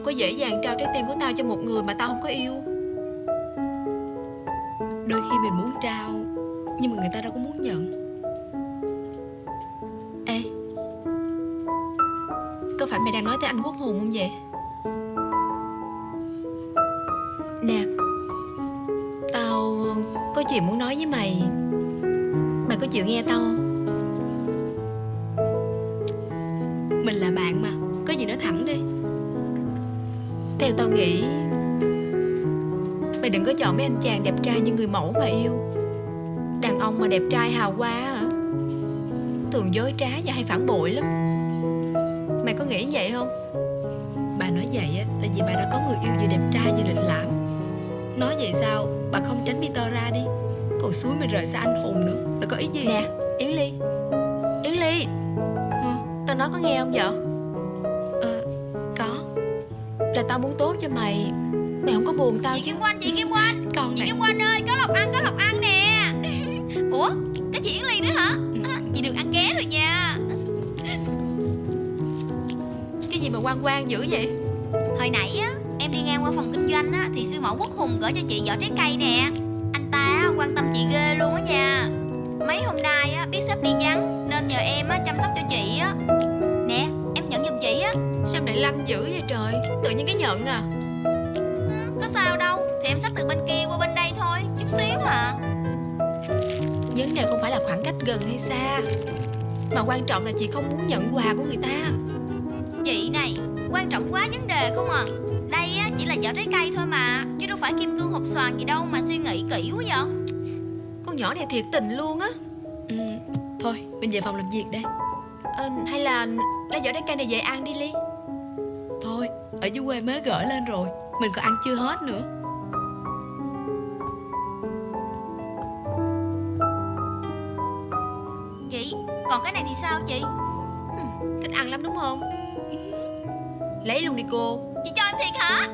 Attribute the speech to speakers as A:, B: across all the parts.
A: đâu có dễ dàng trao trái tim của tao cho một người mà tao không có yêu.
B: Đôi khi mình muốn trao, Nhưng mà người ta đâu có muốn nhận.
A: Ê, Có phải mày đang nói tới anh quốc hùng không vậy? Nè, Tao có chuyện muốn nói với mày. Mày có chịu nghe tao không? Tao nghĩ Mày đừng có chọn mấy anh chàng đẹp trai như người mẫu mà yêu. Đàn ông mà đẹp trai hào hoa hả Thường dối trá và hay phản bội lắm. Mày có nghĩ vậy không?
B: Bà nói vậy á là vì bà đã có người yêu vừa đẹp trai vừa lịch lãm. Nói vậy sao? Bà không tránh Peter ra đi. Còn suối mình rời xa anh hùng nữa. Bà có ý gì
A: Nè? Yến Ly. Yến Ly.
B: Hả?
A: Tao nói có nghe không vậy tao muốn tốt cho mày. Mày không có buồn tao
C: Chị
A: chứ.
C: Kim Quanh, chị Kim Quanh
B: Con
C: Chị
B: này
C: Kim Quanh ơi, có lộc ăn, có lộc ăn nè. Ủa, cái chị Yến Ly nữa hả? À, chị được ăn ké rồi nha.
A: Cái gì mà quan quan dữ vậy?
C: Hồi nãy á, em đi ngang qua phòng kinh doanh á Thì sư mẫu Quốc Hùng gửi cho chị giỏ trái cây nè. Anh ta á, quan tâm chị ghê luôn á nha. Mấy hôm nay á, biết sếp đi vắng Nên nhờ em á, chăm sóc cho chị á
A: Sao mày lanh dữ vậy trời? Tự nhiên cái nhận à?
C: Ừ, Có sao đâu. Thì em xách từ bên kia qua bên đây thôi Chút xíu à.
A: Vấn đề không phải là khoảng cách gần hay xa Mà quan trọng là chị không muốn nhận quà của người ta.
C: Chị này, quan trọng quá vấn đề không à. Đây á, chỉ là giỏ trái cây thôi mà Chứ đâu phải kim cương hộp xoàn gì đâu mà suy nghĩ kỹ quá vậy.
A: Con nhỏ này thiệt tình luôn á.
B: Ừ, Thôi mình về phòng làm việc đây
A: ờ, Hay là lấy giỏ trái cây này về ăn đi Ly
B: ở dưới quê mới gửi lên rồi. Mình còn ăn chưa hết nữa.
C: Chị, còn cái này thì sao chị?
A: Thích ăn lắm đúng không? Lấy luôn đi cô.
C: Chị cho em thiệt hả?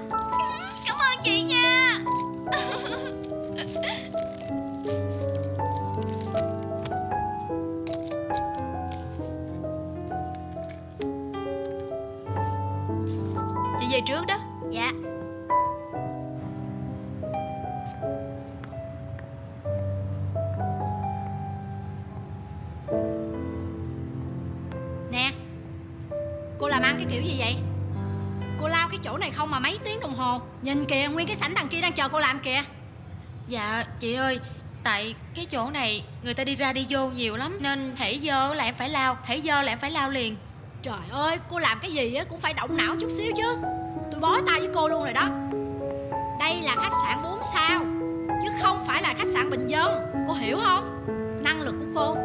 C: Cảm ơn chị nha
A: trước đó.
C: Dạ.
D: Nè Cô làm ăn cái kiểu gì vậy? Cô lao cái chỗ này không mà mấy tiếng đồng hồ. Nhìn kìa nguyên cái sảnh đằng kia đang chờ cô làm kìa.
E: Dạ chị ơi Tại cái chỗ này người ta đi ra đi vô nhiều lắm Nên hãy dơ là em phải lao Hãy dơ là em phải lao liền.
D: Trời ơi cô làm cái gì á cũng phải động não chút xíu chứ Tôi bó tay với cô luôn rồi đó. Đây là khách sạn 4 sao, Chứ không phải là khách sạn bình dân. Cô hiểu không? Năng lực của cô.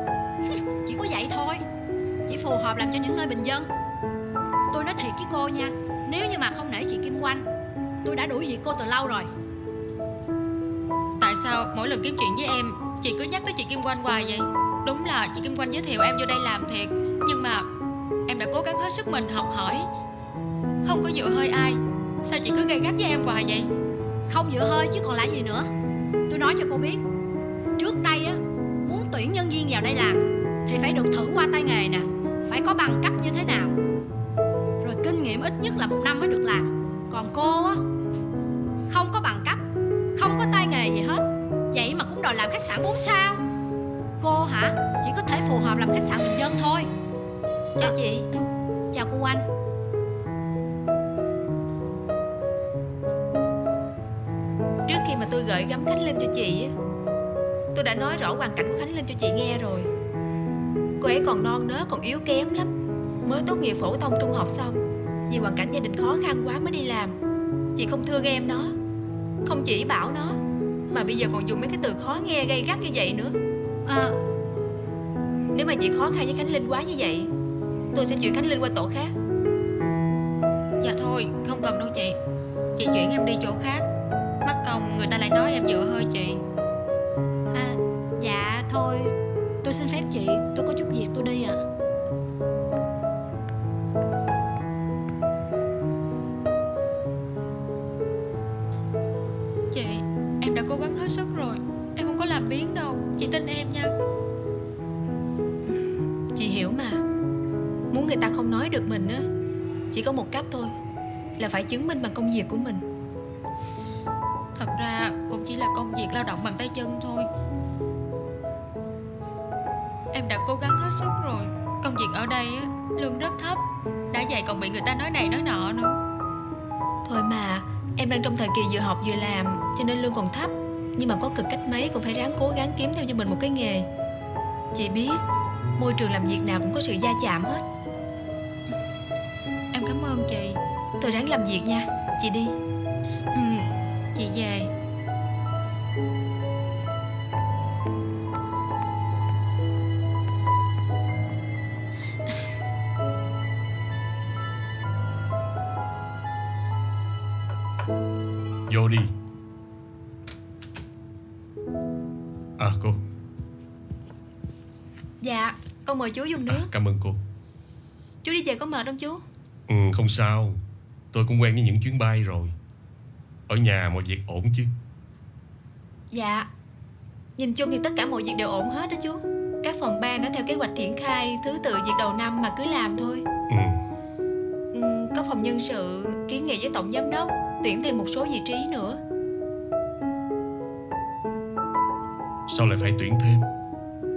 D: Chỉ có vậy thôi. Chỉ phù hợp làm cho những nơi bình dân. Tôi nói thiệt với cô nha, Nếu như mà không nể chị Kim quanh Tôi đã đuổi việc cô từ lâu rồi.
E: Tại sao mỗi lần kiếm chuyện với em, Chị cứ nhắc tới chị Kim Quanh hoài vậy? Đúng là chị Kim Quanh giới thiệu em vô đây làm thiệt, Nhưng mà em đã cố gắng hết sức mình học hỏi. Không có dựa hơi ai. Sao chị cứ gay gắt với em hoài vậy?
D: Không dựa hơi chứ còn lại gì nữa. Tôi nói cho cô biết, Trước đây á, Muốn tuyển nhân viên vào đây làm Thì phải được thử qua tay nghề nè, Phải có bằng cấp như thế nào. Rồi kinh nghiệm ít nhất là một năm mới được làm. Còn cô á, Không có bằng cấp, Không có tay nghề gì hết. Vậy mà cũng đòi làm khách sạn 4 sao. Cô hả, Chỉ có thể phù hợp làm khách sạn bình dân thôi.
A: Chào chị.
D: Chào cô Anh.
A: Gửi gắm Khánh Linh cho chị á. Tôi đã nói rõ hoàn cảnh của Khánh Linh cho chị nghe rồi. Cô ấy còn non nớ còn yếu kém lắm. Mới tốt nghiệp phổ thông trung học xong Vì hoàn cảnh gia đình khó khăn quá mới đi làm. Chị không thương em nó Không chỉ bảo nó Mà bây giờ còn dùng mấy cái từ khó nghe gây gắt như vậy nữa.
D: À,
A: Nếu mà chị khó khăn với Khánh Linh quá như vậy Tôi sẽ chuyển Khánh Linh qua tổ khác.
E: Dạ thôi không cần đâu chị. Chị chuyển em đi chỗ khác phòng người ta lại nói em dựa hơi chị
D: à Dạ thôi. Tôi xin phép chị. Tôi có chút việc, tôi đi à
E: Chị, em đã cố gắng hết sức rồi. Em không có làm biến đâu. Chị tin em nha.
A: Chị hiểu mà. Muốn người ta không nói được mình á, Chỉ có một cách thôi, là phải chứng minh bằng công việc của mình.
E: Thật ra cũng chỉ là công việc lao động bằng tay chân thôi. Em đã cố gắng hết sức rồi. Công việc ở đây á, lương rất thấp. Đã vậy còn bị người ta nói này nói nọ nữa.
A: Thôi mà Em đang trong thời kỳ vừa học vừa làm Cho nên lương còn thấp. Nhưng mà có cực cách mấy cũng phải ráng cố gắng kiếm theo cho mình một cái nghề. Chị biết Môi trường làm việc nào cũng có sự va chạm hết.
E: Em cảm ơn chị.
A: Tôi ráng làm việc nha. Chị đi.
E: Ừ, về.
F: Vô đi. À cô.
A: Dạ Con mời chú dùng nước.
F: À, Cảm ơn cô.
A: Chú đi về có mệt không chú?
F: Ừ, Không sao. Tôi cũng quen với những chuyến bay rồi Ở nhà mọi việc ổn chứ?
A: Dạ. Nhìn chung thì tất cả mọi việc đều ổn hết đó chú. Các phòng ban đã theo kế hoạch triển khai Thứ tự việc đầu năm mà cứ làm thôi.
F: Ừ.
A: Ừm, Có phòng nhân sự kiến nghị với tổng giám đốc Tuyển thêm một số vị trí nữa.
F: Sao lại phải tuyển thêm?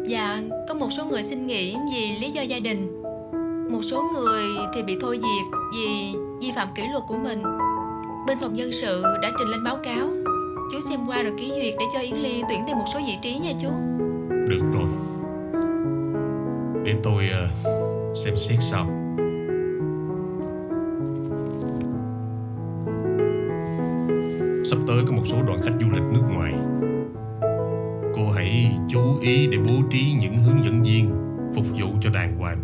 A: Dạ Có một số người xin nghỉ vì lý do gia đình. Một số người thì bị thôi việc Vì vi phạm kỷ luật của mình Bên phòng nhân sự đã trình lên báo cáo. Chú xem qua rồi ký duyệt để cho Yến Ly tuyển thêm một số vị trí nha chú.
F: Được rồi. Để tôi ờ, xem xét sau. Sắp tới có một số đoàn khách du lịch nước ngoài. Cô hãy chú ý để bố trí những hướng dẫn viên Phục vụ cho đàng hoàng.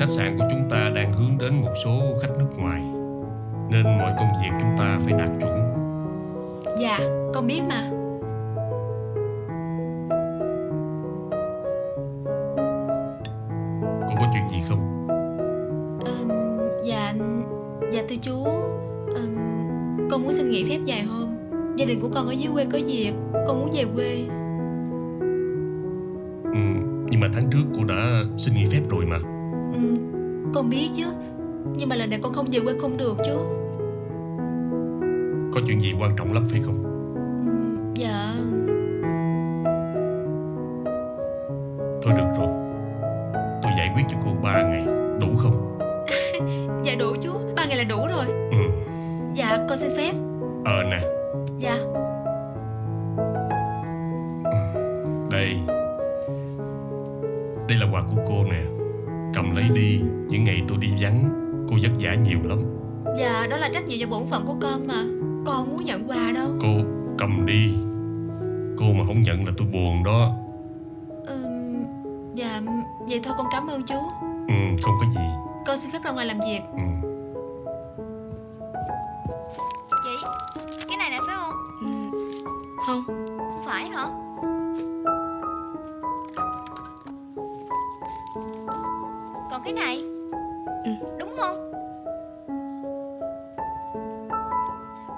F: Khách sạn của chúng ta đang hướng đến một số khách nước ngoài. Nên mọi công việc chúng ta phải đạt chuẩn.
A: Dạ con biết mà.
F: Cô có chuyện gì không?
A: Ừm, Dạ Dạ thưa chú. Ừm, Con muốn xin nghỉ phép vài hôm. Gia đình của con ở dưới quê có việc Con muốn về quê.
F: Ừ, nhưng mà tháng trước cô đã xin nghỉ phép rồi mà.
A: Ừm, Con biết chứ. Nhưng mà lần này con không về quê không được chú
F: có chuyện gì quan trọng lắm phải không? Ừ,
A: dạ phép ra ngoài làm việc.
F: Ừ.
C: Chị Cái này nè phải không?
B: Ừ. Không.
C: Không phải hả? Còn cái này?
B: Ừ.
C: Đúng không?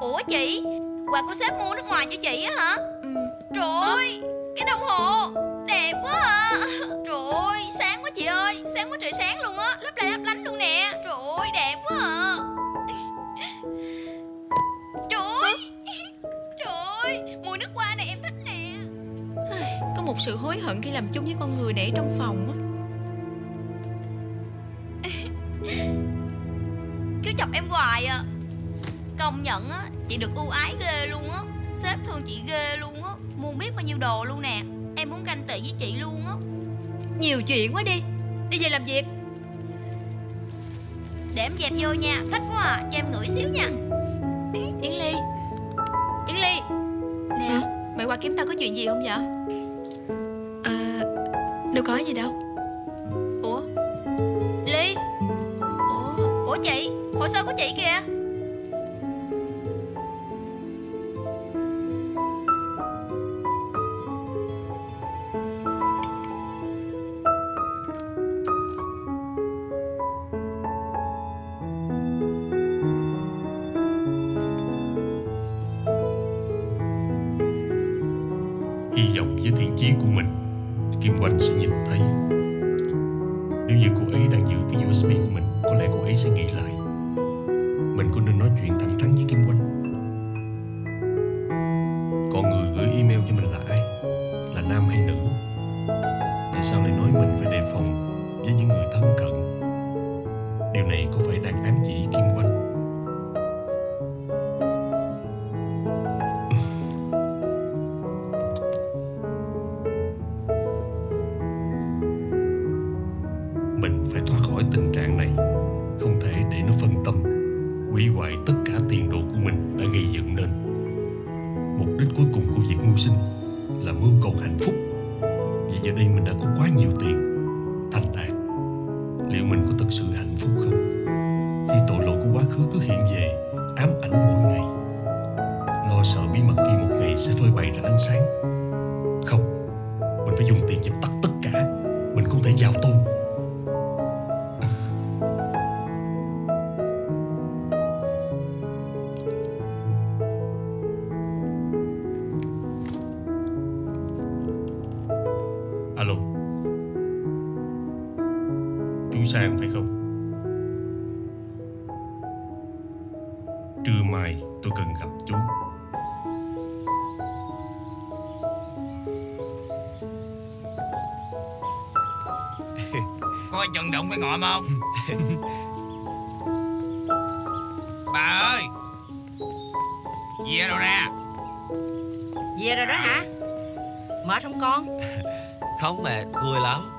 C: Ủa chị Quà của sếp mua nước ngoài cho chị á hả?
A: Ừm,
C: Trời ơi Cái đồng hồ Đẹp quá à. Trời ơi Sáng quá chị ơi. Sáng quá trời sáng luôn á. Lấp lại lấp lánh luôn nè. Trời ơi đẹp quá à. Trời ơi. Trời ơi Mùi nước hoa này em thích nè.
A: Có một sự hối hận khi làm chung với con người để trong phòng á.
C: Cứ chọc em hoài à. Công nhận á Chị được ưu ái ghê luôn á. Sếp thương chị ghê luôn á. Mua biết bao nhiêu đồ luôn nè Tị với chị luôn á.
A: Nhiều chuyện quá đi. Đi về làm việc.
C: Để em dẹp vô nha Thích quá à Cho em ngửi xíu nha.
A: Yến Ly. Yến Ly. Nè.
B: Hả?
A: Mày qua kiếm tao có chuyện gì không vậy?
B: À, Đâu có gì đâu.
A: Ủa? Ly. Ủa
C: Ủa chị Hồ sơ của chị kìa
F: mình cũng nên nói chuyện thẳng thắn với Kim Oanh Trưa mai tôi cần gặp chú.
G: Coi chừng đụng cái ngọn không? Bà ơi! Về đâu ra?
H: Về rồi đó hả? Mệt không con?
I: Không mệt, vui lắm.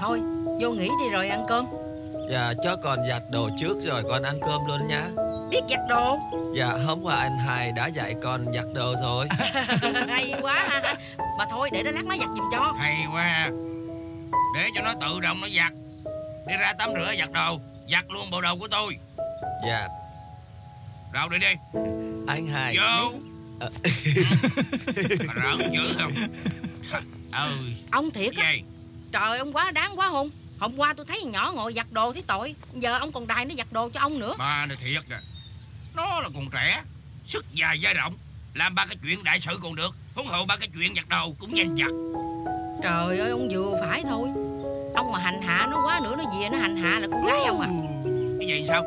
H: Thôi vô nghỉ đi rồi ăn cơm.
I: Dạ cho con giặt đồ trước rồi con ăn cơm luôn nhá
H: Biết giặt đồ
I: Dạ hôm qua anh hai đã dạy con giặt đồ rồi.
H: Hay quá ha Mà thôi để đó lát má giặt giùm cho.
G: Hay quá Để cho nó tự động nó giặt. Đi ra tắm rửa giặt đồ. Giặt luôn bộ đồ của tôi.
I: Dạ.
G: Đâu đi đi.
I: Anh hai.
G: Vô. Mà rợn dữ không? Ừ
H: Ông thiệt á. Trời ông quá đáng quá hùng. Hôm qua tôi thấy nhỏ ngồi giặt đồ thấy tội. Giờ ông còn đài nó giặt đồ cho ông nữa.
G: Ba này thiệt à Nó là còn trẻ. Sức dài dai rộng Làm ba cái chuyện đại sự còn được Huống hộ ba cái chuyện giặt đồ cũng danh giặt
H: Trời ơi ông vừa phải thôi. Ông mà hành hạ nó quá nữa Nó về nó hành hạ là con gái ông à.
G: Cái gì sao?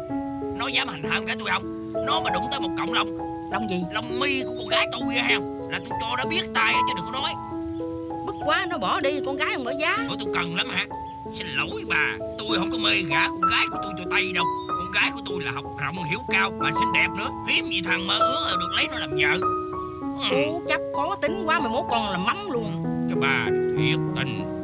G: Nó dám hành hạ con gái tôi không? Nó mà đụng tới một cọng lông
H: Lòng gì?
G: Lông mi của con gái tôi không? Là tôi cho nó biết tay chứ đừng có nói.
H: Bức quá nó bỏ đi con gái ông ở giá.
G: Ủa tôi cần lắm hả Xin lỗi bà Tôi không có mê gả con gái của tôi cho tay đâu. Con gái của tôi là học rộng hiểu cao Mà xinh đẹp nữa. Hiếm gì thằng mơ ước được lấy nó làm vợ.
H: Ô chấp khó tính quá Mày mốt còn là mắm luôn.
G: Cái bà thiệt tình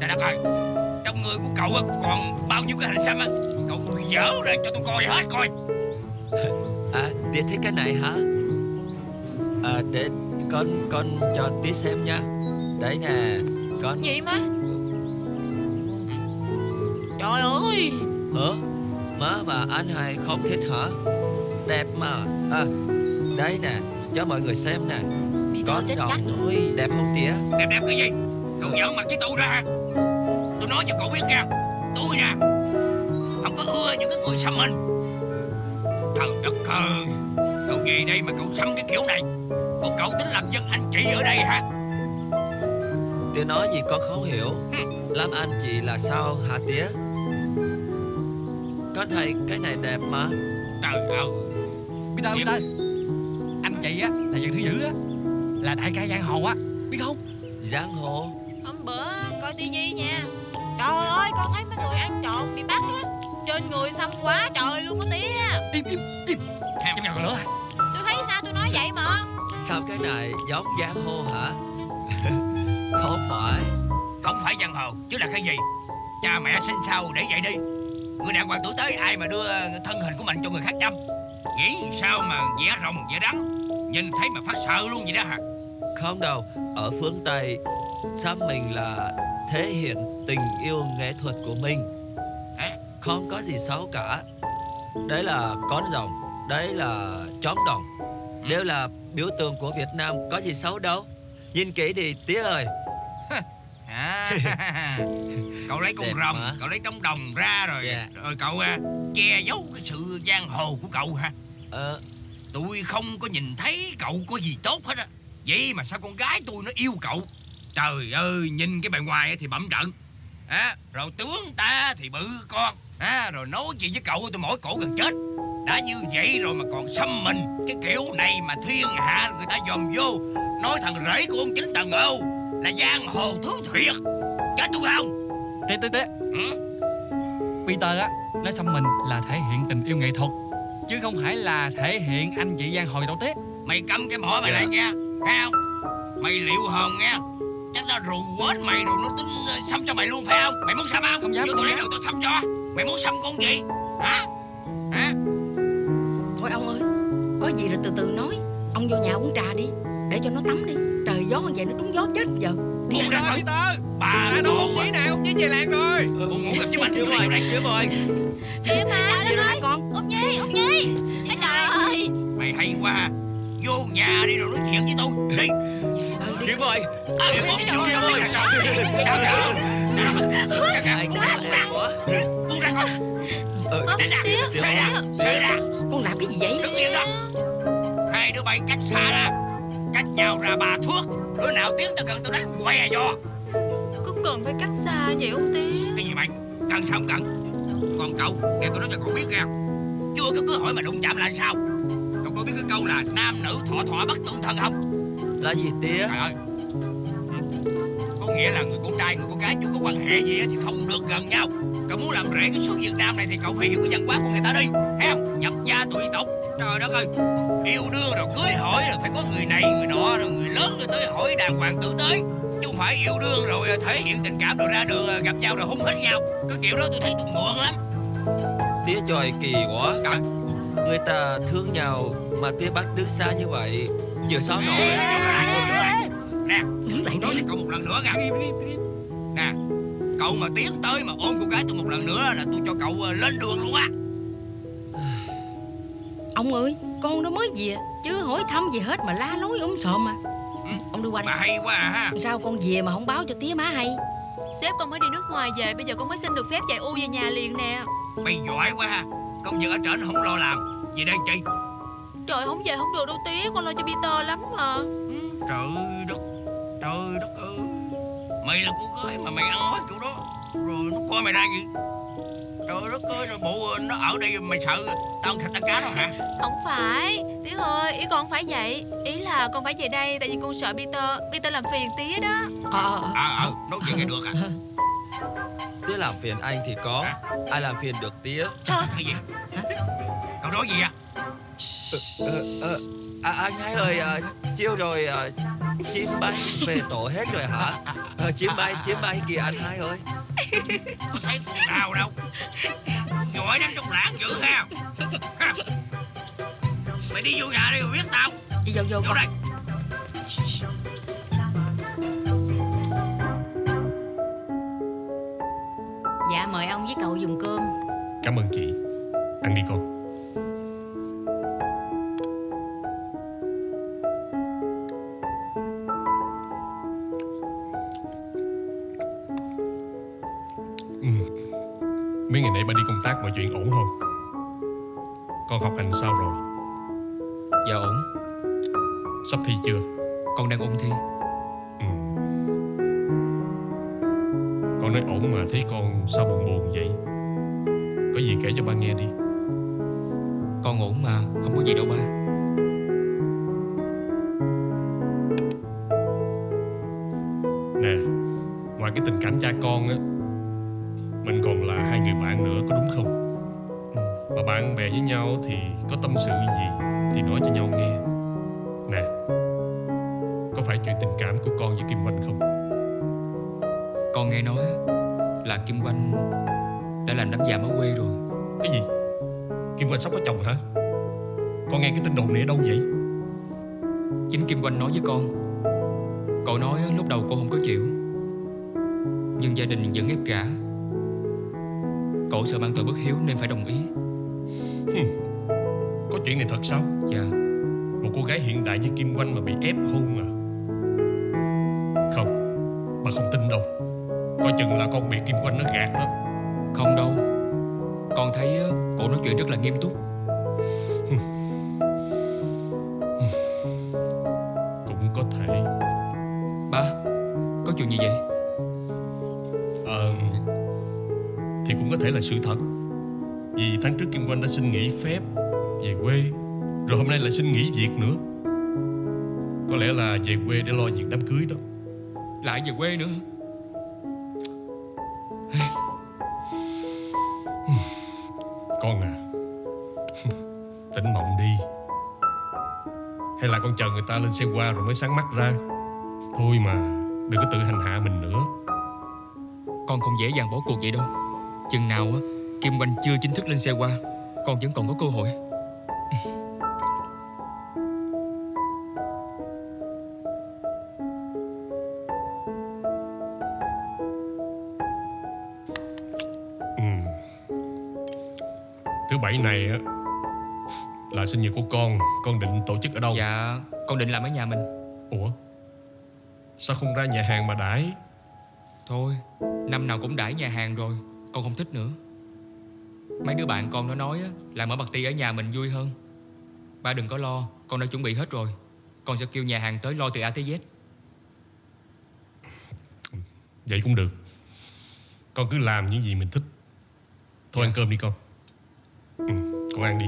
G: Trời đất ơi Trong người của cậu còn bao nhiêu cái hình xăm á? Cậu dở ra cho tôi coi hết coi.
I: À tía thích cái này hả? À để con con cho tía xem nha. Đấy nè con
J: Gì má? Trời ơi!
I: Hả? Má và anh hai không thích hả? Đẹp mà. À đấy nè cho mọi người xem nè.
J: Chết
I: chồng. Đẹp không tía
G: Đẹp đẹp cái gì Cậu giỡn mặt với tôi đó hả Tôi nói cho cậu biết nha. Tôi nè Không có ưa những cái người xăm hình Trời đất ơi Cậu về đây mà cậu xăm cái kiểu này. Bộ cậu tính làm dân anh chị ở đây hả?
I: Tía nói gì con không hiểu. Làm anh chị là sao hả tía? Con thấy cái này đẹp mà.
G: Trời ơi.
K: Peter, Peter Anh chị á, là dân thứ dữ á. Là đại ca giang hồ á, biết không?
I: Giang hồ
J: Hôm bữa coi tivi nha. Trời ơi con thấy mấy người ăn trộm bị bắt á. Trên người xăm quá trời luôn á tía.
K: Im, im, im. Trong nhà còn lửa
J: Tôi thấy sao tôi nói vậy mà?
I: Sao cái này giống giang hồ hả? Không phải.
G: Không phải giang hồ chứ là cái gì? Cha mẹ sinh sao để vậy đi. Người đàn hoàng tuổi tới ai mà đưa thân hình của mình cho người khác chăm? Nghĩ sao mà vẽ rồng vẽ đắng? Nhìn thấy mà phát sợ luôn vậy đó hả?
I: Không đâu Ở phương Tây Xăm mình là thể hiện tình yêu nghệ thuật của mình? Không có gì xấu cả. Đấy là con rồng Đấy là chóm đồng. Đều là biểu tượng của Việt Nam Có gì xấu đâu. Nhìn kỹ đi tía ơi.
G: À, cậu lấy con
I: Đẹp
G: rồng
I: mà.
G: cậu lấy trống đồng ra rồi.
I: Dạ.
G: rồi cậu à, che giấu cái sự giang hồ của cậu hả?
I: Ờ.
G: Tôi không có nhìn thấy cậu có gì tốt hết á. Vậy mà sao con gái tôi nó yêu cậu trời ơi nhìn cái bề ngoài thì bẩm trận. À, rồi tướng ta thì bự con. À, rồi nói chuyện với cậu tôi mỏi cổ gần chết. Đã như vậy rồi mà còn xăm mình. Cái kiểu này mà thiên hạ người ta dòm vô. Nói thằng rể của ông chính tần âu là giang hồ thứ thiệt. Chết tôi không?
L: Tía tía tía
G: ừ?
L: Peter á Nói xăm mình là thể hiện tình yêu nghệ thuật Chứ không phải là thể hiện anh chị giang hồ đâu tía
G: mày câm cái mỏ mày
L: Dạ.
G: lại nha. Nghe không? Mày liệu hồn nha chắc nó rù quết mày rồi nó tính ờ, xăm cho mày luôn phải không? Mày muốn xăm không?
L: Không dám,
G: Vô lấy đầu tôi xăm cho. Mày muốn xăm con gì? Hả? Hả?
B: Thôi ông ơi Có gì rồi từ từ nói. Ông vô nhà uống trà đi Để cho nó tắm đi. Trời gió như vậy nó trúng gió chết giờ.
G: Buông ra coi
L: Peter
G: bà
L: đâu
G: đồ
L: ông chí nào Ông chí về làng rồi.
G: Buông ngủ gặp với bánh
I: Kiếm
G: vô đây
I: Kiếm ơi
C: Kìa mà
B: Đi rồi con.
C: Út Nhi Út Nhi. Trời ơi
G: mày hay quá. Vô nhà đi rồi nói chuyện với tôi đi
I: Kiếm ơi.
G: À,
I: Kiếm ơi. Ờ Kiếm
G: ra Xơi ra.
B: Con làm cái gì vậy?
G: Đứng yên đó. Hai đứa bay cách xa ra. Cách nhau ra ba thước. Đứa nào tiến tới gần tôi đánh què vô
A: Có cần phải cách xa vậy không tía
G: Cái gì mày? Cần sao không cần? Còn cậu Để tôi nói cho cậu biết nha Chưa có cơ hội mà đụng chạm là sao? Cậu có biết cái câu là Nam nữ thọ thọ bất tương thân không
I: Là gì tía?
G: Trời ơi. Có nghĩa là người con trai người con gái chưa có quan hệ gì thì không được gần nhau. Cậu muốn làm rễ cái số Việt Nam này Thì cậu phải hiểu cái văn hóa của người ta đi. Thấy không? Nhập gia tùy tục Trời đất ơi. Yêu đương rồi cưới hỏi rồi phải có người này người nọ Rồi người lớn rồi tới hỏi đàng hoàng tử tới Chứ không phải yêu đương rồi thể hiện tình cảm rồi ra đường gặp nhau rồi hung hết nhau. Cái kiểu đó tôi thấy tôi muộn lắm.
I: Tía trời kỳ quá.
G: Trời.
I: Người ta thương nhau Mà tía bắt đứng xa như vậy Sao nổi.
G: Ê, Nè
B: Đứng lại
G: nói với cậu một lần nữa nha. Nè Cậu mà tiến tới mà ôm cô gái tôi một lần nữa là tôi cho cậu ờ, lên đường luôn á.
B: Ông ơi Con nó mới về Chứ hỏi thăm gì hết mà la lối ốm sòm mà.
G: Ừ.
B: Ông đi qua
G: Mà
B: đây
G: hay quá à ha.
B: Sao con về mà không báo cho tía má hay?
A: Sếp con mới đi nước ngoài về Bây giờ con mới xin được phép chạy u về nhà liền nè.
G: Mày giỏi quá ha. Công việc ở trển không lo làm. Gì đây chị
A: Trời không về không được đâu tía Con lo cho Peter lắm mà.
G: Trời đất Trời đất ơi. Mày là cô gái mà mày ăn nói kiểu đó. Rồi nó coi mày ra gì Trời đất ơi rồi bộ nó ở đây mày sợ Tao ăn thịt ăn cá đó hả?
A: Không phải. Tía ơi ý con không phải vậy. Ý là con phải về đây Tại vì con sợ Peter Peter làm phiền tía đó.
B: Ờ ờ ờ.
G: À ờ nói chuyện nghe được à
I: Tía làm phiền anh thì có. Ai làm phiền được tía?
G: Cái gì Cậu nói gì à
I: ờ, ờ, à, Anh hai ơi à, Chiêu rồi à, Chim bay về tổ hết rồi hả? À, Chim bay chim bay kìa anh hai ơi.
G: Thấy con nào đâu. Giỏi lắm trong lãng dữ ha. Mày đi vô nhà đi rồi biết tao.
B: Đi vô vô
G: Vô đây.
D: Dạ mời ông với cậu dùng cơm.
F: Cảm ơn chị. Ăn đi con Mấy ngày nay ba đi công tác mọi chuyện ổn không? Con học hành sao rồi?
L: Dạ ổn.
F: Sắp thi chưa?
L: Con đang ôn thi.
F: Ừ. Con nói ổn mà thấy con sao buồn buồn vậy? Có gì kể cho ba nghe đi.
L: Con ổn mà Không có gì đâu ba.
F: Nè Ngoài cái tình cảm cha con á người bạn nữa có đúng không?
L: Ừ.
F: Mà bạn bè với nhau thì có tâm sự gì Thì nói cho nhau nghe. Nè Có phải chuyện tình cảm của con với Kim Oanh không?
L: Con nghe nói Là Kim Oanh Đã làm đám giàm ở quê rồi.
F: Cái gì? Kim Oanh sắp có chồng hả? Con nghe cái tin đồn này ở đâu vậy?
L: Chính Kim Oanh nói với con Cậu nói lúc đầu cô không có chịu Nhưng gia đình vẫn ép gả Cậu sợ mang tội bất hiếu nên phải đồng ý.
F: Có Chuyện này thật sao?
L: Dạ.
F: Một cô gái hiện đại như Kim Oanh mà bị ép hôn à? Không Bà không tin đâu. Coi chừng là con bị Kim Oanh nó gạt đó.
L: Không đâu. Con thấy cổ nói chuyện rất là nghiêm túc.
F: Cũng thể là sự thật. Vì tháng trước Kim Oanh đã xin nghỉ phép Về quê Rồi hôm nay lại xin nghỉ việc nữa. Có lẽ là về quê để lo việc đám cưới đó.
L: Lại về quê nữa
F: Con à Tỉnh mộng đi. Hay là con chờ người ta lên xe qua rồi mới sáng mắt ra. Thôi mà Đừng có tự hành hạ mình nữa.
L: Con không dễ dàng bỏ cuộc vậy đâu Chừng nào á Kim Oanh chưa chính thức lên xe qua Con vẫn còn có cơ hội.
F: Ừ. Thứ bảy này á Là sinh nhật của con Con định tổ chức ở đâu?
L: Dạ Con định làm ở nhà mình.
F: Ủa? Sao không ra nhà hàng mà đãi?
L: Thôi Năm nào cũng đãi nhà hàng rồi Con không thích nữa. Mấy đứa bạn con nó nói á, là mở party ở nhà mình vui hơn. Ba đừng có lo Con đã chuẩn bị hết rồi. Con sẽ kêu nhà hàng tới lo từ A tới Z.
F: Vậy cũng được. Con cứ làm những gì mình thích. Thôi ăn cơm đi con. Ừ, Con ăn đi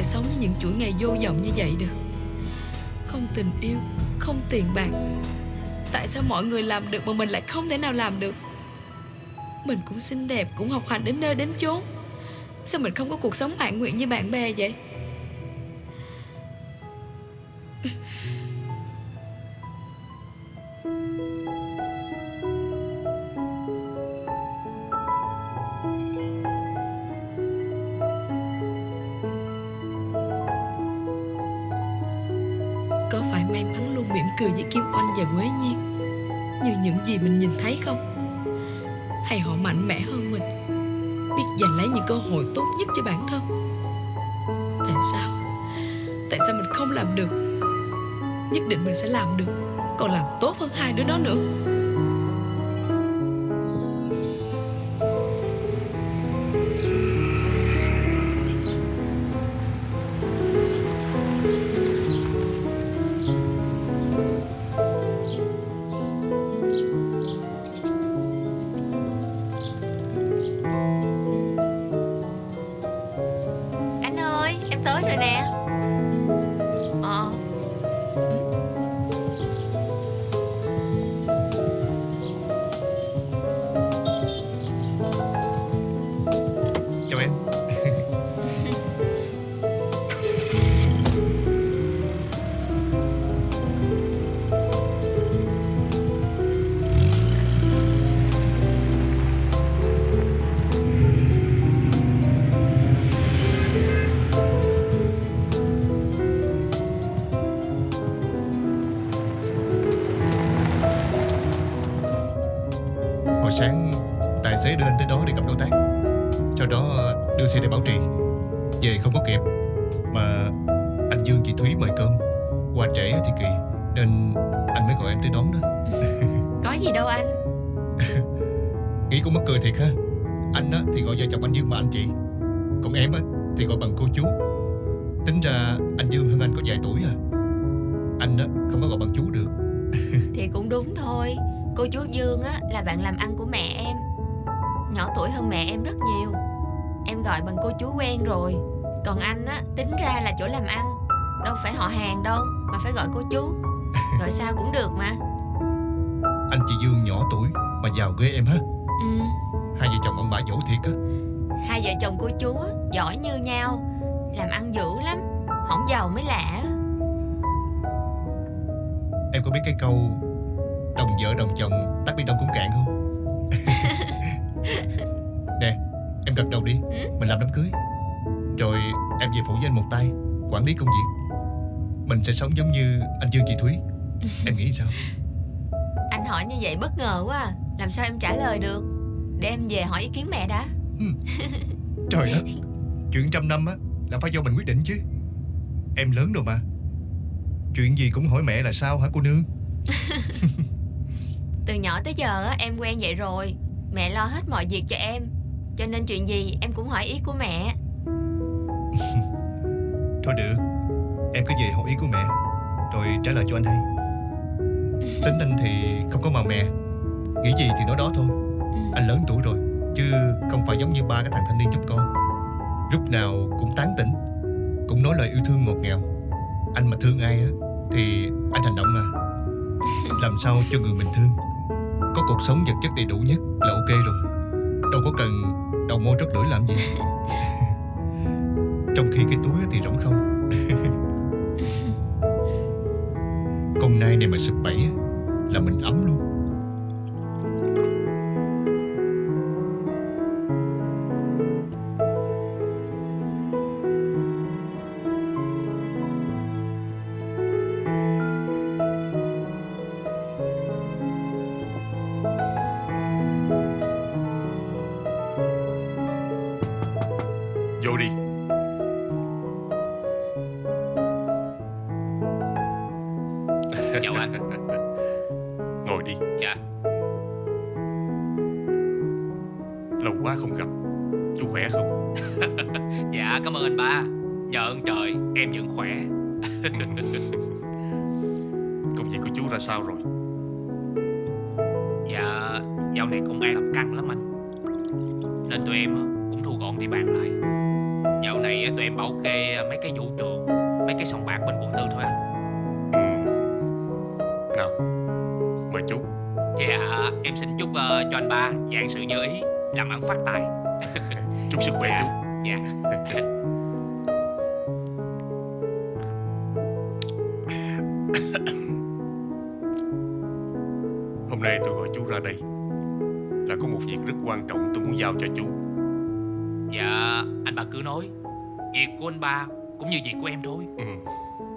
B: thể sống với những chuỗi ngày vô vọng như vậy được. Không tình yêu, Không tiền bạc. Tại sao mọi người làm được mà mình lại không thể nào làm được? Mình cũng xinh đẹp, Cũng học hành đến nơi đến chốn. Sao mình không có cuộc sống mãn nguyện như bạn bè vậy? Tại sao mình không làm được? Nhất định mình sẽ làm được. Còn làm tốt hơn hai đứa đó nữa.
M: Mà anh Dương chị Thúy mời cơm. Qua trễ thì kỳ Nên anh mới gọi em tới đón đó.
N: Có gì đâu anh.
M: Nghĩ cũng mắc cười thiệt ha. Anh á, thì gọi vợ chồng anh Dương mà anh chị. Còn em á, thì gọi bằng cô chú. Tính ra anh Dương hơn anh có vài tuổi à. Anh á, không có gọi bằng chú được.
N: Thì cũng đúng thôi. Cô chú Dương á là bạn làm ăn của mẹ em. Nhỏ tuổi hơn mẹ em rất nhiều. Em gọi bằng cô chú quen rồi Còn anh á tính ra là chỗ làm ăn Đâu phải họ hàng đâu Mà phải gọi cô chú. Gọi sao cũng được mà.
M: Anh chị Dương nhỏ tuổi Mà giàu ghê em ha
N: ừ.
M: Hai vợ chồng ông bà dỗ thiệt á.
N: Hai vợ chồng cô chú á, giỏi như nhau Làm ăn dữ lắm Hỏng giàu mới lạ.
M: Em có biết cái câu Đồng vợ đồng chồng tắt biển đông cũng cạn không? Nè Em gật đầu đi
N: Ừ.
M: Mình làm đám cưới Rồi em về phụ với anh một tay Quản lý công việc. Mình sẽ sống giống như anh Dương chị Thúy. Em nghĩ sao?
N: Anh hỏi như vậy bất ngờ quá à. Làm sao em trả lời được? Để em về hỏi ý kiến mẹ đã.
M: Trời đất. Chuyện trăm năm á Là phải do mình quyết định chứ. Em lớn rồi mà. Chuyện gì cũng hỏi mẹ là sao hả cô nương?
N: Từ nhỏ tới giờ á, em quen vậy rồi. Mẹ lo hết mọi việc cho em. Cho nên chuyện gì em cũng hỏi ý của mẹ
M: Thôi được, Em cứ về hỏi ý của mẹ, Rồi trả lời cho anh hay Tính anh thì không có màu mè, Nghĩ gì thì nói đó thôi. Anh lớn tuổi rồi, Chứ không phải giống như ba cái thằng thanh niên giúp con. Lúc nào cũng tán tỉnh, Cũng nói lời yêu thương ngọt ngào. Anh mà thương ai á, Thì anh hành động à. Làm sao cho người mình thương? Có cuộc sống vật chất đầy đủ nhất là ok rồi. Đâu có cần đầu môi rất lưỡi làm gì. Trong khi cái túi thì rỗng không. Con nai này mà sực bẫy Là mình ấm luôn
O: Chào anh.
F: Ngồi đi.
O: Dạ.
F: Lâu quá không gặp. Chú khỏe không?
O: Dạ cảm ơn anh ba. Nhờ ơn trời em vẫn khỏe.
F: Công việc của chú ra sao rồi?
O: Dạ dạo này công an làm căng lắm anh. Nên tụi em cũng thu gọn địa bàn lại. Dạo này tụi em bảo kê mấy cái vũ trường Mấy cái sòng bạc bên quận tư thôi anh chúc ờ, cho anh ba dạng sự như ý Làm ăn phát tài
F: Chúc sức khỏe
O: Dạ.
F: chú
O: Dạ
F: Hôm nay tôi gọi chú ra đây Là có một việc rất quan trọng tôi muốn giao cho chú
O: Dạ anh ba cứ nói Việc của anh ba cũng như việc của em thôi
F: ừ.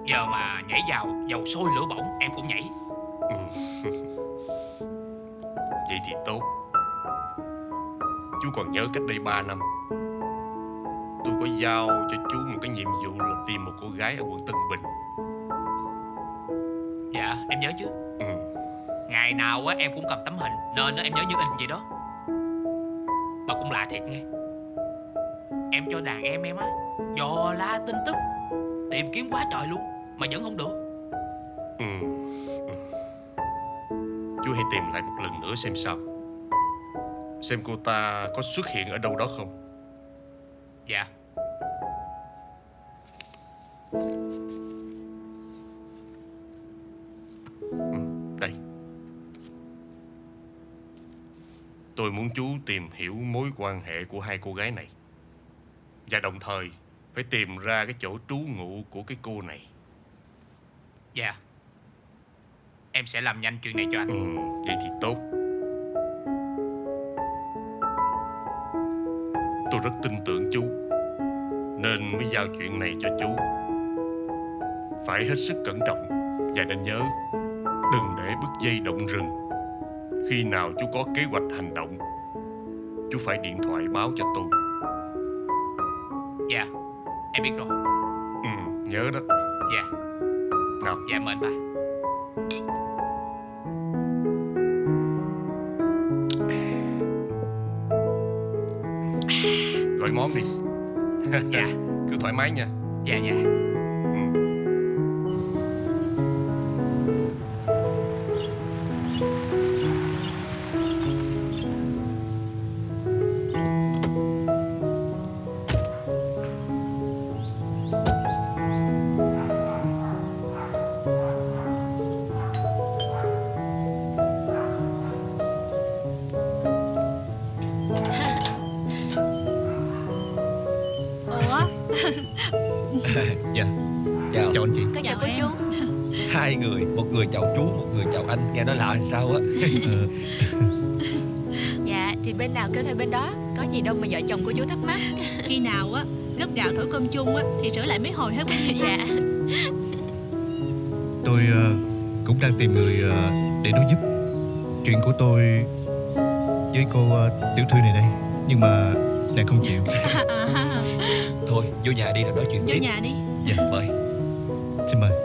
O: Giờ mà nhảy vào dầu sôi lửa bỏng em cũng nhảy
F: Ừ. Vậy thì tốt. Chú còn nhớ cách đây 3 năm Tôi có giao cho chú một cái nhiệm vụ là tìm một cô gái ở quận Tân Bình.
O: Dạ em nhớ chứ.
F: Ừ.
O: Ngày nào á em cũng cầm tấm hình Nên em nhớ như in vậy đó. Mà cũng lạ thiệt nghe. Em cho đàn em em á Dò la tin tức Tìm kiếm quá trời luôn Mà vẫn không được
F: Ừ. Chú hãy tìm lại một lần nữa xem sao. Xem cô ta có xuất hiện ở đâu đó không?
O: Dạ.
F: Ừ, Đây. Tôi muốn chú tìm hiểu mối quan hệ của hai cô gái này. Và đồng thời Phải tìm ra cái chỗ trú ngụ của cái cô này.
O: Dạ Em sẽ làm nhanh chuyện này cho anh.
F: Ừ, vậy thì tốt. Tôi rất tin tưởng chú Nên mới giao chuyện này cho chú. Phải hết sức cẩn trọng Và nên nhớ Đừng để bứt dây động rừng. Khi nào chú có kế hoạch hành động Chú phải điện thoại báo cho tôi.
O: Dạ Em biết rồi.
F: Ừ, nhớ đó.
O: Dạ.
F: Nào.
O: Dạ mời anh ba
F: món đi
O: Dạ.
F: Cứ thoải mái nha.
O: Dạ dạ
I: sao á.
N: Dạ thì bên nào kêu theo bên đó. Có gì đâu mà vợ chồng cô chú thắc mắc.
D: Khi nào á gấp gạo thổi cơm chung á Thì sửa lại mấy hồi hết
N: Dạ.
M: Tôi ờ, cũng đang tìm người ờ, để đối giúp Chuyện của tôi với cô ờ, tiểu thư này đây. Nhưng mà nàng không chịu.
I: Thôi vô nhà đi rồi nói chuyện
D: Vô
I: tiếp.
D: nhà đi.
M: Dạ
I: Mời
M: Xin mời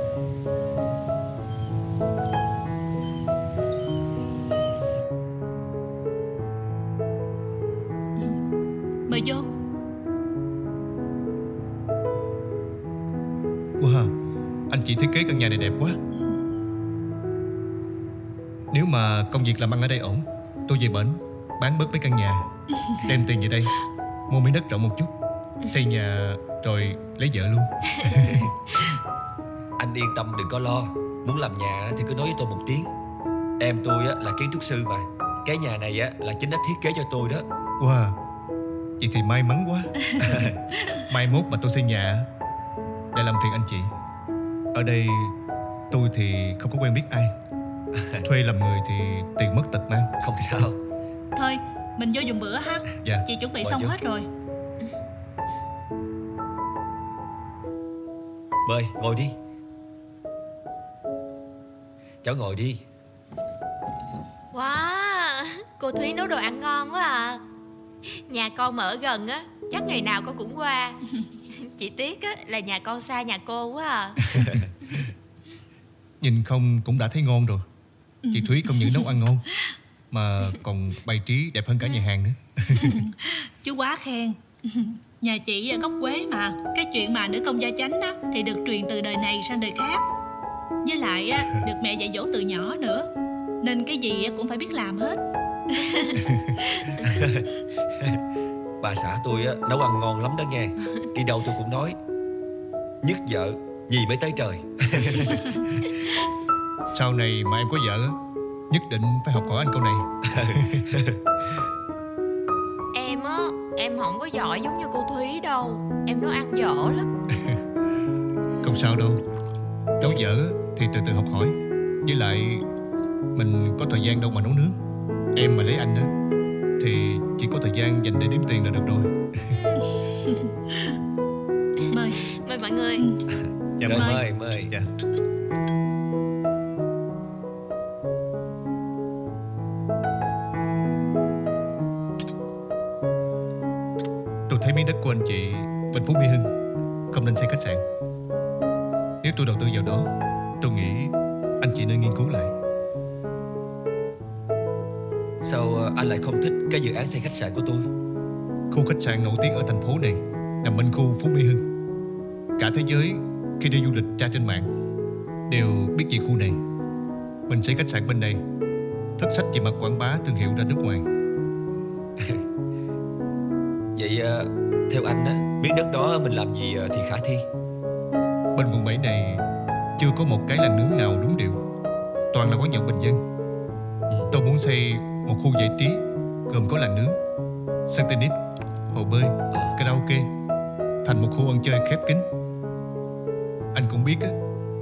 D: Mời vô.
M: Wow Anh chị thiết kế căn nhà này đẹp quá. Nếu mà công việc làm ăn ở đây ổn Tôi về bển Bán bớt mấy căn nhà Đem tiền về đây Mua miếng đất rộng một chút Xây nhà rồi lấy vợ luôn.
I: Anh yên tâm đừng có lo. Muốn làm nhà thì cứ nói với tôi một tiếng. Em tôi á, là kiến trúc sư mà. Cái nhà này á, là chính đã thiết kế cho tôi đó.
M: Wow Vậy thì may mắn quá. Mai mốt mà tôi xây nhà Để làm phiền anh chị. Ở đây tôi thì không có quen biết ai. Thuê làm người thì tiền mất tật mang.
I: Không sao.
D: Thôi mình vô dùng bữa ha.
M: Dạ.
D: Chị chuẩn bị
I: Mời
D: xong
I: vô.
D: hết rồi.
I: Mời ngồi đi. Cháu ngồi đi.
N: Wow Cô Thúy nấu đồ ăn ngon quá à Nhà con mà ở gần á Chắc ngày nào con cũng qua. Chỉ tiếc á là nhà con xa nhà cô quá à.
M: Nhìn không cũng đã thấy ngon rồi. Chị Thúy không những nấu ăn ngon Mà còn bày trí đẹp hơn cả nhà hàng nữa.
D: Chú quá khen. Nhà chị ở gốc Quế mà. Cái chuyện mà nữ công gia chánh đó Thì được truyền từ đời này sang đời khác. Với lại á, được mẹ dạy dỗ từ nhỏ nữa. Nên cái gì á cũng phải biết làm hết
I: Bà xã tôi á, nấu ăn ngon lắm đó nghe. Đi đâu tôi cũng nói Nhất vợ Gì mới tới trời.
M: Sau này mà em có vợ á Nhất định phải học hỏi anh câu này.
N: Em á Em không có giỏi giống như cô Thúy đâu. Em nấu ăn dở lắm.
M: Không sao đâu. Nấu vợ á thì từ từ học hỏi. Với lại Mình có thời gian đâu mà nấu nướng Em mà lấy anh á Thì chỉ có thời gian dành để đếm tiền là được rồi
D: Mời
N: Mời mọi người
M: Dạ mời.
I: mời mời
M: Dạ. Tôi thấy miếng đất của anh chị bên Phú Mỹ Hưng không nên xây khách sạn. Nếu tôi đầu tư vào đó, tôi nghĩ anh chị nên nghiên cứu lại.
I: Sao ờ, anh lại không thích cái dự án xây khách sạn của tôi
M: Khu khách sạn nổi tiếng ở thành phố này nằm bên khu Phú Mỹ Hưng. Cả thế giới khi đi du lịch tra trên mạng đều biết về khu này. Mình xây khách sạn bên đây, thất sách về mặt quảng bá thương hiệu ra nước ngoài.
I: Vậy ờ, theo anh á Miếng đất đó mình làm gì ờ, thì khả thi
M: Bên quận 7 này chưa có một cái làng nướng nào đúng điệu. Toàn là quán nhậu bình dân. Tôi muốn xây một khu giải trí gồm có làng nướng, sân tennis, hồ bơi, karaoke thành một khu ăn chơi khép kín. Anh cũng biết á,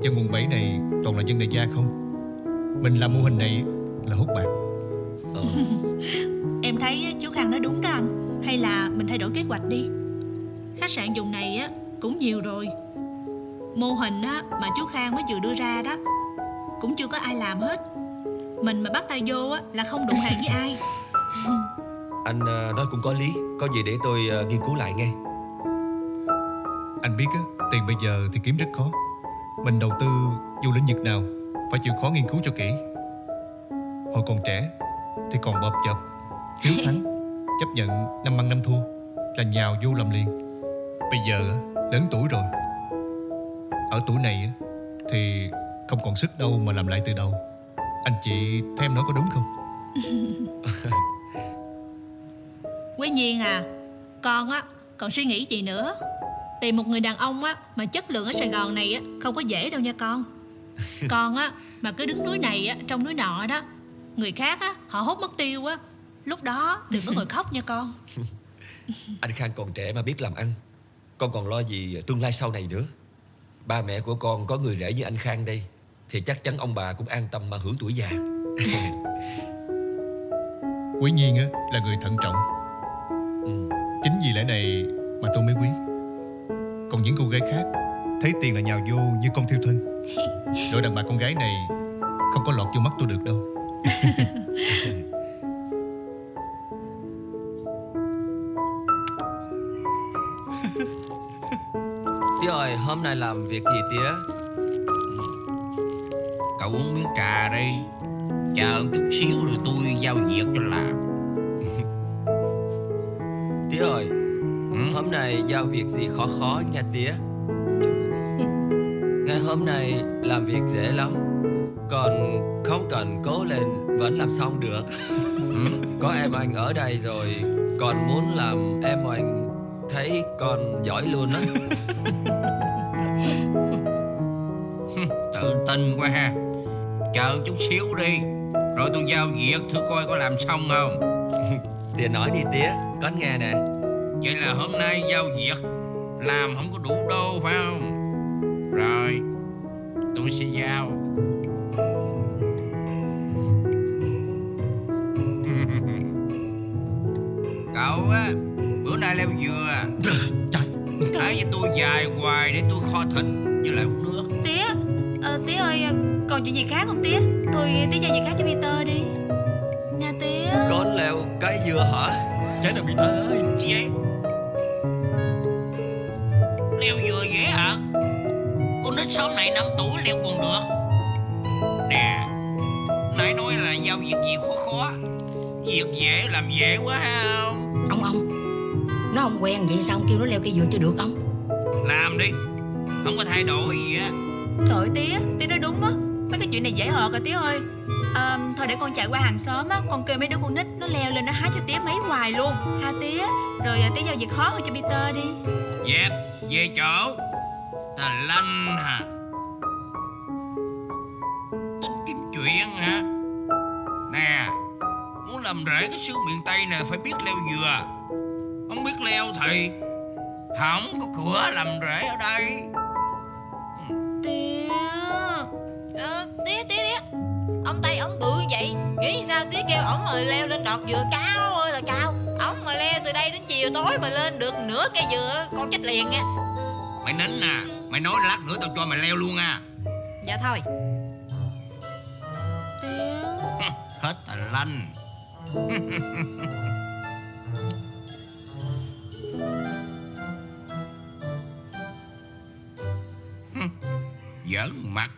M: dân quận 7 này toàn là dân đại gia không. Mình làm mô hình này là hút bạc.
P: Em thấy chú Khang nói đúng đó anh Hay là mình thay đổi kế hoạch đi Khách sạn dùng này á cũng nhiều rồi Mô hình á mà chú Khang mới vừa đưa ra đó Cũng chưa có ai làm hết Mình mà bắt tay vô á là không đụng hàng với ai
I: Anh ờ, nói cũng có lý Có gì để tôi ờ, nghiên cứu lại nghe
M: Anh biết á, tiền bây giờ thì kiếm rất khó. Mình đầu tư dù lĩnh vực nào phải chịu khó nghiên cứu cho kỹ. Hồi còn trẻ thì còn bợp chợp, hiếu thắng, chấp nhận năm ăn năm thua là nhào vô làm liền. Bây giờ á, lớn tuổi rồi. Ở tuổi này á, thì không còn sức đâu mà làm lại từ đầu. Anh chị em nói có đúng không?
P: Quý nhiên à Con á còn suy nghĩ gì nữa? Tìm một người đàn ông á Mà chất lượng ở Sài Gòn này á Không có dễ đâu nha con. Con á mà cứ đứng núi này á Trong núi nọ đó Người khác á họ hốt mất tiêu á Lúc đó đừng có ngồi khóc nha con.
I: Anh Khang còn trẻ mà biết làm ăn Con còn lo gì tương lai sau này nữa? Ba mẹ của con có người rể như anh Khang đây Thì chắc chắn ông bà cũng an tâm mà hưởng tuổi già
M: Quý nhiên á, là người thận trọng. Chính vì lẽ này mà tôi mới quý. Còn những cô gái khác thấy tiền là nhào vô như con thiêu thân. Đội đàn bà con gái này không có lọt vô mắt tôi được đâu.
I: Tía ơi hôm nay làm việc gì tía
G: Cậu uống miếng trà đi. Chờ chút xíu rồi tôi giao việc cho làm.
I: Tía ơi Hôm nay giao việc gì khó khó nha tía? Ngày hôm nay làm việc dễ lắm Còn không cần cố lên vẫn làm xong được. Có em anh ở đây rồi Còn muốn làm em anh thấy con giỏi luôn á.
G: Tự tin quá ha Chờ chút xíu đi. Rồi tôi giao việc thử coi có làm xong không?
I: Tía nói đi tía. Con nghe nè.
G: Vậy là hôm nay giao việc. Làm không có đủ đô phải không? Rồi Tôi sẽ giao. Cậu á Bữa nay leo dừa. À Nói với tôi dài hoài để tôi kho thịt Với lại uống nước.
A: Tía ờ, Tía ơi còn chuyện gì khác không tía? Thôi tía giao việc khác cho Peter đi. Nha tía.
I: Con leo cái dừa hả?
M: Trái nào Peter ơi?
G: Gì vậy? Leo dừa dễ hả? Con nít sau này 5 tuổi leo còn được. Nè Nãy nói là giao việc gì khó khó. Việc dễ làm dễ quá ha. Không
H: Ông ông Nó không quen vậy sao ông kêu nó leo cây dừa cho được ông?
G: Làm đi Không có thay đổi gì á.
A: Trời ơi, tía Tía nói đúng á Mấy cái chuyện này dễ họ à tía ơi. À, thôi để con chạy qua hàng xóm á Con kêu mấy đứa con nít nó leo lên nó hái cho tía mấy hoài luôn. Ha tía Rồi à, tía giao việc khó hơn cho Peter đi.
G: Dẹp Về chỗ. Ta lanh hả? Tính kiếm chuyện hả? Nè Muốn làm rễ cái xứ miền Tây này Phải biết leo dừa. Không biết leo thì Không có cửa làm rễ ở đây.
N: mà leo lên đọt dừa cao ơi là cao. Ổng mà leo từ đây đến chiều tối mà lên được nửa cây dừa con chết liền nha.
G: Mày nín nè à. mày nói lát nữa tao cho mày leo luôn à.
D: Dạ thôi.
N: Tiếng...
G: hết tài lanh. Giỡn mặt.